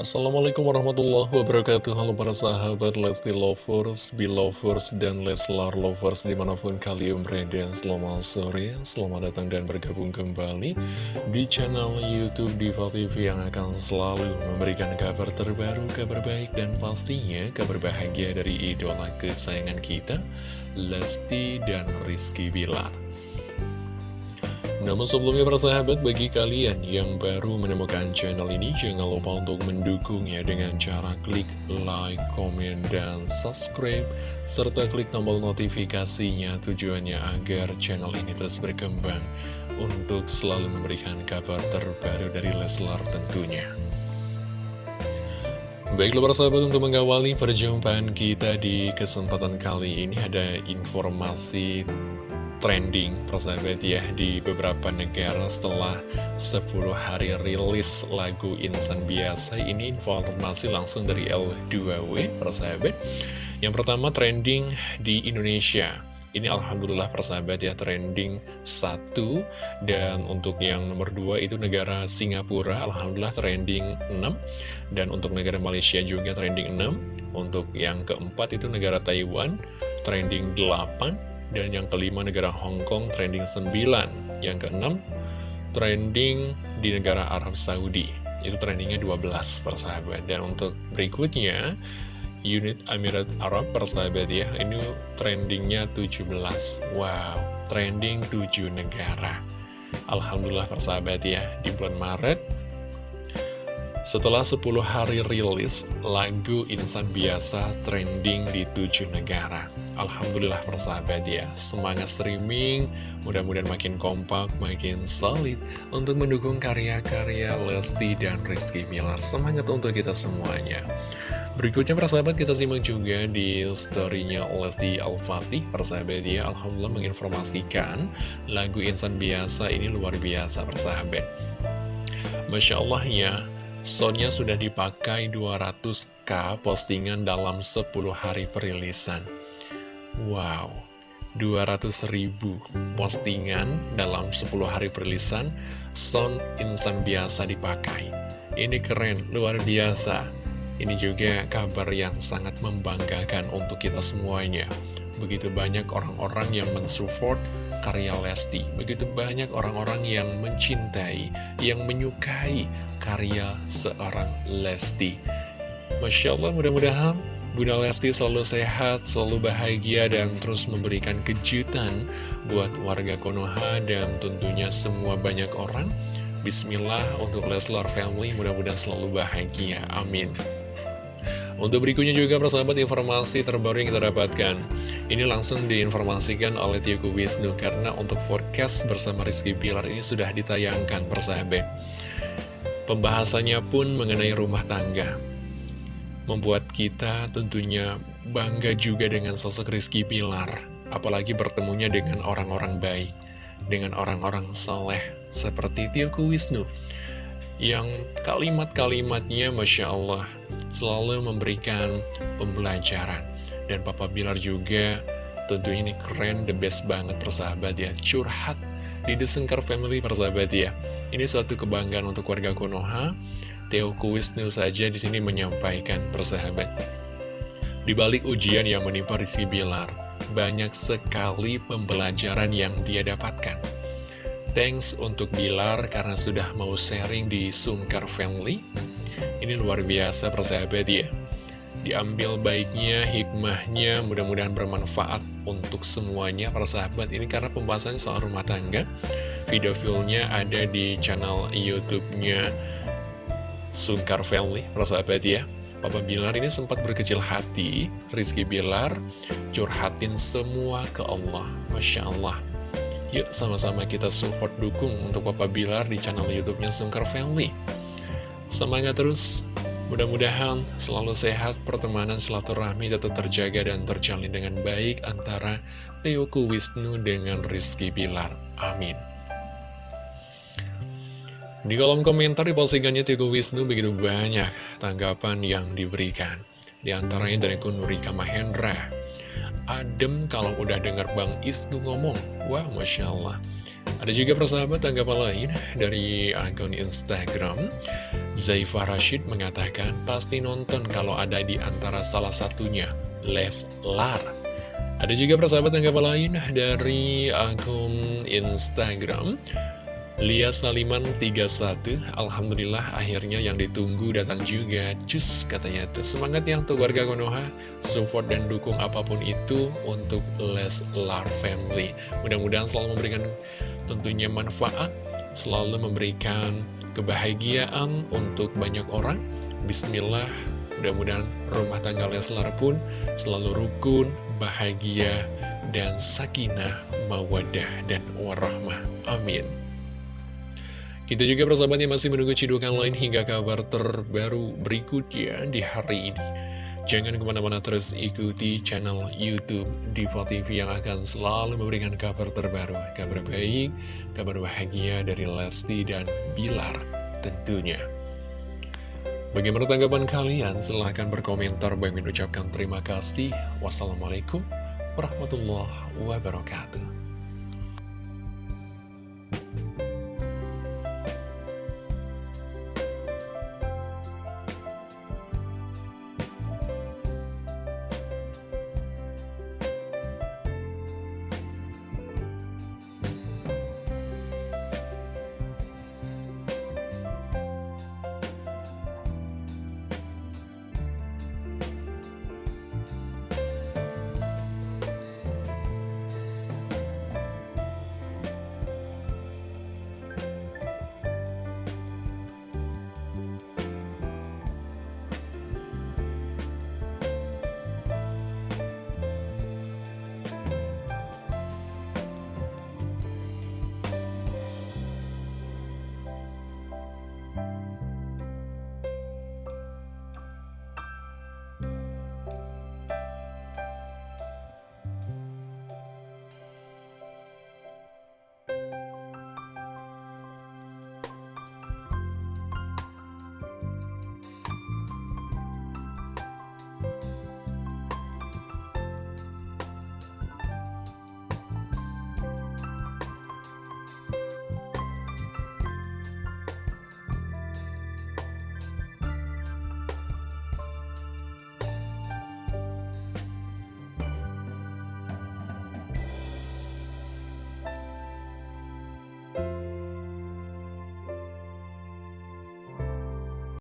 Assalamualaikum warahmatullahi wabarakatuh. Halo para sahabat Lesti Lovers, Belovers, dan Leslar Lovers Di mana pun kalian berada. Selamat sore, selamat datang dan bergabung kembali Di channel Youtube Diva TV Yang akan selalu memberikan kabar terbaru, kabar baik Dan pastinya kabar bahagia dari idola kesayangan kita Lesti dan Rizky Bilar namun sebelumnya para sahabat, bagi kalian yang baru menemukan channel ini, jangan lupa untuk mendukungnya dengan cara klik like, komen, dan subscribe, serta klik tombol notifikasinya tujuannya agar channel ini terus berkembang untuk selalu memberikan kabar terbaru dari Leslar tentunya. Baiklah para sahabat untuk mengawali perjumpaan kita di kesempatan kali ini ada informasi trending persahabat ya di beberapa negara setelah 10 hari rilis lagu Insan Biasa. Ini informasi langsung dari L2W persahabat. Yang pertama trending di Indonesia. Ini Alhamdulillah persahabat ya trending satu. Dan untuk yang nomor dua itu negara Singapura Alhamdulillah trending 6 dan untuk negara Malaysia juga trending 6 untuk yang keempat itu negara Taiwan trending 8 dan yang kelima negara Hong Kong trending 9 Yang keenam trending di negara Arab Saudi. Itu trendingnya 12 persahabat Dan untuk berikutnya unit Emirat Arab persahabat ya. Ini trendingnya 17 Wow trending 7 negara. Alhamdulillah persahabat ya. Di bulan Maret setelah 10 hari rilis, lagu Insan Biasa trending di 7 negara. Alhamdulillah persahabat ya, semangat streaming, mudah-mudahan makin kompak, makin solid untuk mendukung karya-karya Lesti dan Rizky Milar. Semangat untuk kita semuanya. Berikutnya persahabat kita simak juga di storynya Lesti Al-Fatih Persahabat ya Alhamdulillah menginformasikan lagu Insan Biasa ini luar biasa persahabat Masya Allah ya Soundnya sudah dipakai 200k postingan dalam 10 hari perilisan Wow 200 ribu postingan dalam 10 hari perilisan Sound insan biasa dipakai. Ini keren, luar biasa. Ini juga kabar yang sangat membanggakan untuk kita semuanya. Begitu banyak orang-orang yang mensupport karya Lesti. Begitu banyak orang-orang yang mencintai, yang menyukai karya seorang Lesti. Masya Allah mudah-mudahan Bunda Lesti selalu sehat, selalu bahagia dan terus memberikan kejutan buat warga Konoha dan tentunya semua banyak orang. Bismillah untuk Leslar Family mudah-mudahan selalu bahagia. Amin. Untuk berikutnya juga persahabat informasi terbaru yang kita dapatkan. Ini langsung diinformasikan oleh Tioku Wisnu karena untuk forecast bersama Rizky Pilar ini sudah ditayangkan persahabat. Pembahasannya pun mengenai rumah tangga. Membuat kita tentunya bangga juga dengan sosok Rizky Pilar. Apalagi bertemunya dengan orang-orang baik. Dengan orang-orang soleh seperti Tioku Wisnu. Yang kalimat-kalimatnya Masya Allah selalu memberikan pembelajaran. Dan Papa Bilar juga tentunya ini keren, the best banget persahabat ya. Curhat di The Sengkar Family persahabat ya. Ini suatu kebanggaan untuk warga Konoha. Teo Wisnu saja di sini menyampaikan persahabat. Di balik ujian yang menimpa Rizky Bilar, banyak sekali pembelajaran yang dia dapatkan. Thanks untuk Bilar karena sudah mau sharing di Sungkar Family. Ini luar biasa persahabat ya diambil baiknya, hikmahnya, mudah-mudahan bermanfaat untuk semuanya para sahabat ini karena pembahasannya soal rumah tangga. Video filmnya ada di channel YouTube-nya Sungkar Family, para sahabat ya. Papa Bilar ini sempat berkecil hati, Rizky Bilar curhatin semua ke Allah, Masya Allah. Yuk sama-sama kita support dukung untuk Papa Bilar di channel YouTube-nya Sungkar Family. Semangat terus Mudah-mudahan selalu sehat, pertemanan silaturahmi tetap terjaga dan terjalin dengan baik antara Teoku Wisnu dengan Rizky Bilar. Amin. Di kolom komentar di postingannya Teoku Wisnu begitu banyak tanggapan yang diberikan. Di antaranya dari Kunurika Mahendra. Adem kalau udah dengar Bang Isnu ngomong. Wah, Masya Allah. Ada juga persahabat tanggapan lain dari akun Instagram Zaifah Rashid mengatakan pasti nonton kalau ada di antara salah satunya, Leslar. Ada juga persahabat tanggapan lain dari akun Instagram Lia Saliman 31 Alhamdulillah akhirnya yang ditunggu datang juga. Cus katanya. Semangat yang untuk warga Konoha. Support dan dukung apa pun itu Untuk Leslar Family. Mudah-mudahan selalu memberikan tentunya manfaat Selalu memberikan kebahagiaan untuk banyak orang. Bismillah Mudah-mudahan rumah tangga Leslar pun Selalu rukun, bahagia, dan sakinah, mawadah, dan warahmah. Amin kita juga persahabat yang masih menunggu cidukan lain hingga kabar terbaru berikutnya di hari ini. Jangan ke mana-mana terus ikuti channel Youtube Diva TV yang akan selalu memberikan kabar terbaru, kabar baik, kabar bahagia dari Lesti dan Bilar tentunya. Bagaimana tanggapan kalian? Silahkan berkomentar. Bagi mengucapkan terima kasih. Wassalamualaikum warahmatullahi wabarakatuh.